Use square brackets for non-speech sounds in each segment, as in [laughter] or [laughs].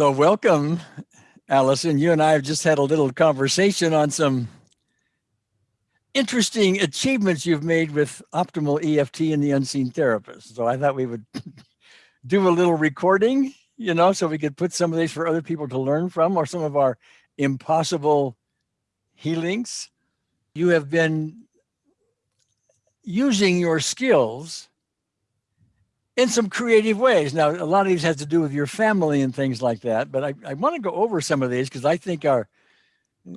So welcome, Allison. You and I have just had a little conversation on some interesting achievements you've made with optimal EFT and the unseen therapist. So I thought we would [laughs] do a little recording, you know, so we could put some of these for other people to learn from or some of our impossible healings. You have been using your skills in some creative ways. Now, a lot of these has to do with your family and things like that, but I, I want to go over some of these because I think our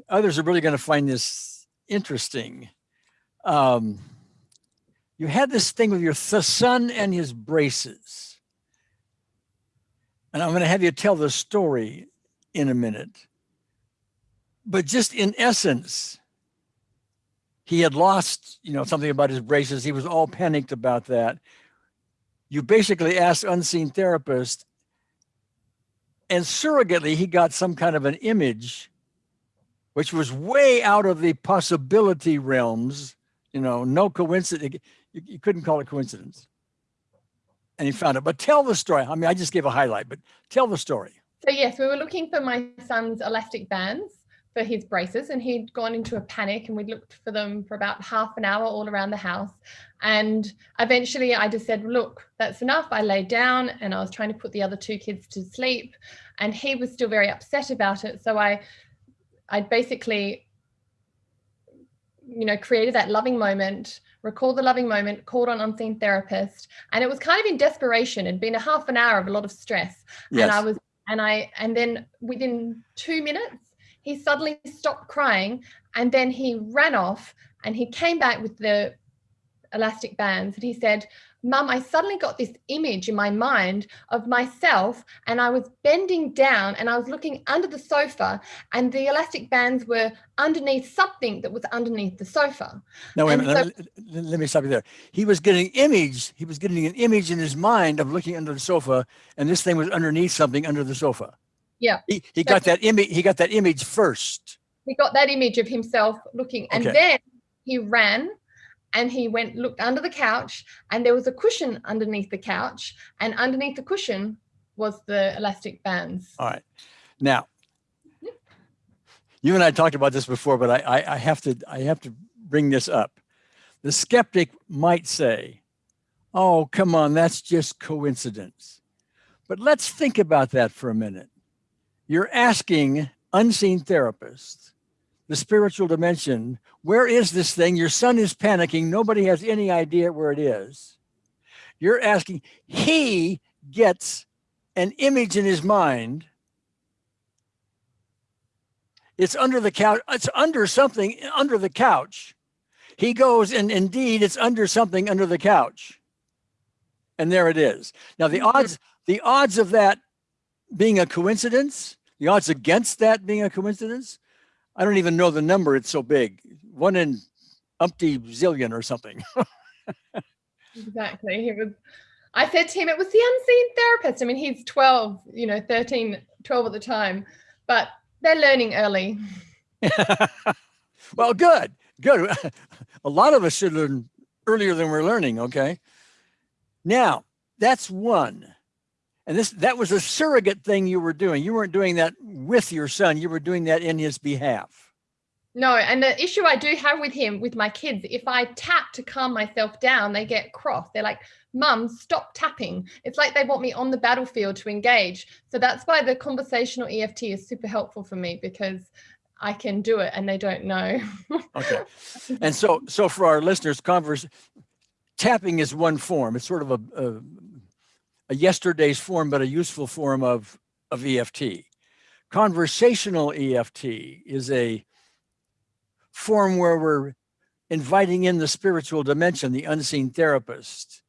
others are really going to find this interesting. Um, you had this thing with your son and his braces. And I'm going to have you tell the story in a minute. But just in essence, he had lost, you know, something about his braces. He was all panicked about that. You basically asked unseen therapist and surrogately he got some kind of an image which was way out of the possibility realms, you know, no coincidence. You, you couldn't call it coincidence. And he found it, but tell the story. I mean, I just gave a highlight, but tell the story. So yes, we were looking for my son's elastic bands for his braces and he'd gone into a panic and we looked for them for about half an hour all around the house. And eventually I just said, look, that's enough. I laid down and I was trying to put the other two kids to sleep and he was still very upset about it. So I, I basically, you know, created that loving moment, recalled the loving moment, called on unseen therapist. And it was kind of in desperation. It'd been a half an hour of a lot of stress. Yes. And I was, and I, and then within two minutes, he suddenly stopped crying and then he ran off and he came back with the elastic bands and he said, Mum, I suddenly got this image in my mind of myself and I was bending down and I was looking under the sofa and the elastic bands were underneath something that was underneath the sofa. No, wait a minute. So, let, let, me stop you there. He was getting image. He was getting an image in his mind of looking under the sofa and this thing was underneath something under the sofa. Yeah. He, he got that image. He got that image first. He got that image of himself looking and okay. then he ran and he went looked under the couch and there was a cushion underneath the couch and underneath the cushion was the elastic bands. All right. Now, hmm? you and I talked about this before, but I, I, I have to I have to bring this up. The skeptic might say, oh, come on, that's just coincidence. But let's think about that for a minute. You're asking unseen therapists the spiritual dimension. Where is this thing? Your son is panicking. Nobody has any idea where it is. You're asking, he gets an image in his mind. It's under the couch. It's under something under the couch. He goes and indeed it's under something under the couch. And there it is. Now the mm-hmm. odds, the odds of that being a coincidence, the odds against that being a coincidence I don't even know the number. It's so big. One in umpty zillion or something. [laughs] exactly. He was, I said to him, it was the unseen therapist. I mean, he's 12, you know, 13, 12 at the time, but they're learning early. [laughs] well, good, good. [laughs] A lot of us should learn earlier than we're learning. Okay. Now that's one. And this that was a surrogate thing you were doing. You weren't doing that with your son. You were doing that in his behalf. No, and the issue I do have with him, with my kids, if I tap to calm myself down, they get cross. They're like, Mum, stop tapping. It's like they want me on the battlefield to engage. So that's why the conversational EFT is super helpful for me because I can do it and they don't know. [laughs] okay. And so so for our listeners, converse tapping is one form. It's sort of a, a a yesterday's form, but a useful form of, of EFT. Conversational EFT is a form where we're inviting in the spiritual dimension, the unseen therapist,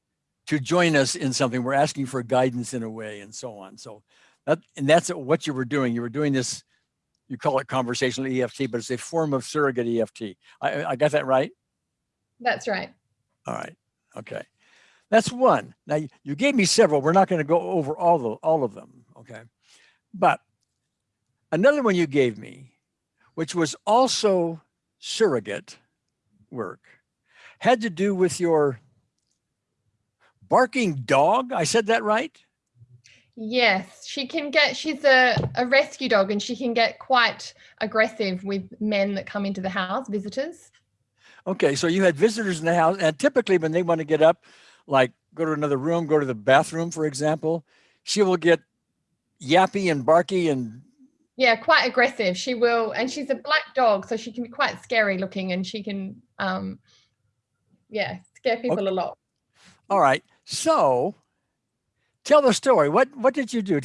to join us in something. We're asking for guidance in a way and so on. So that, and that's what you were doing. You were doing this, you call it conversational EFT, but it's a form of surrogate EFT. I, I got that right? That's right. All right. Okay. That's one. Now you gave me several. We're not going to go over all the all of them. Okay. But another one you gave me, which was also surrogate work, had to do with your barking dog. I said that right? Yes, she can get, she's a, a rescue dog and she can get quite aggressive with men that come into the house, visitors. Okay, so you had visitors in the house, and typically when they want to get up, like go to another room, go to the bathroom, for example, she will get yappy and barky and Yeah, quite aggressive. She will, and she's a black dog, so she can be quite scary looking and she can, um, yeah, scare people a lot. all right. So tell the story. What what did you do?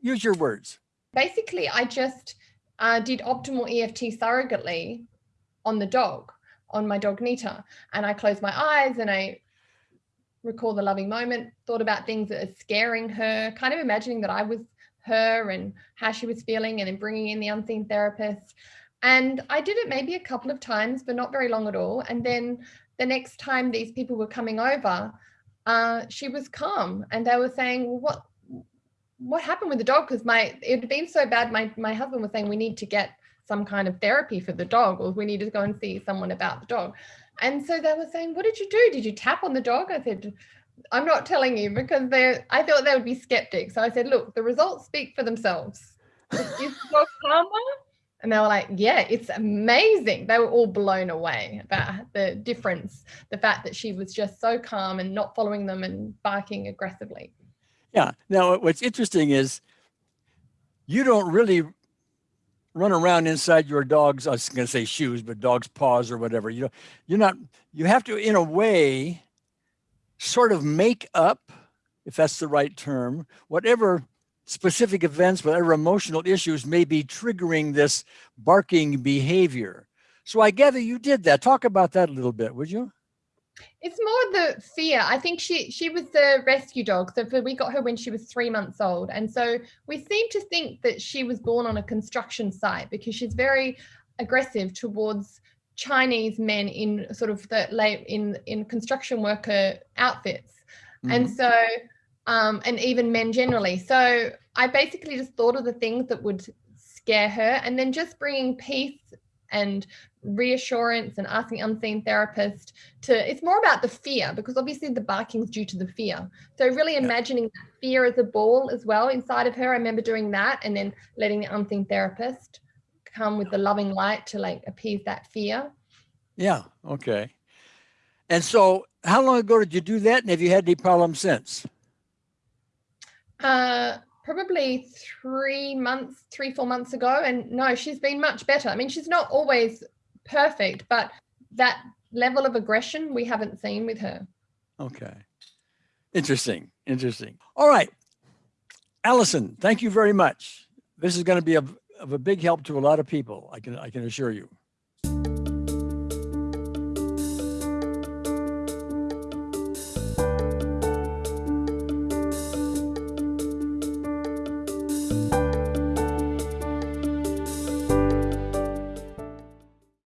Use your words. basically I just uh, did optimal EFT surrogately on the dog, on my dog Nita. And I closed my eyes and I recall the loving moment, thought about things that are scaring her, kind of imagining that I was her and how she was feeling, and then bringing in the unseen therapist. And I did it maybe a couple of times, but not very long at all. And then the next time these people were coming over, uh, she was calm and they were saying, well, what what happened with the dog? Because my it had been so bad. My my husband was saying we need to get some kind of therapy for the dog, or we need to go and see someone about the dog. And so they were saying, "What did you do? Did you tap on the dog?" I said, "I'm not telling you because they I thought they would be skeptics." So I said, "Look, the results speak for themselves. [laughs] Is dog calmer?" And they were like, "Yeah, it's amazing." They were all blown away about the difference, the fact that she was just so calm and not following them and barking aggressively. Yeah. Now, what's interesting is you don't really run around inside your dog's, I was going to say shoes, but dog's paws or whatever. You know, you're not, you have to, in a way, sort of make up, if that's the right term, whatever specific events, whatever emotional issues may be triggering this barking behavior. So I gather you did that. Talk about that a little bit, would you? It's more the fear. I think she she was the rescue dog. So for, we got her when she was three months old, and so we seem to think that she was born on a construction site because she's very aggressive towards Chinese men in sort of the late in in construction worker outfits, and Mhm. so um, and even men generally. So I basically just thought of the things that would scare her, and then just bringing peace and reassurance and asking unseen therapist to it's more about the fear because obviously the barking is due to the fear so really imagining that fear as a ball as well inside of her i remember doing that and then letting the unseen therapist come with the loving light to like appease that fear Yeah. Okay. And so how long ago did you do that? And have you had any problems since? uh probably three months three four months ago and no she's been much better i mean she's not always perfect but that level of aggression we haven't seen with her Okay. Interesting. Interesting. All right. Allison, thank you very much. This is going to be of, of a big help to a lot of people. I can, I can assure you.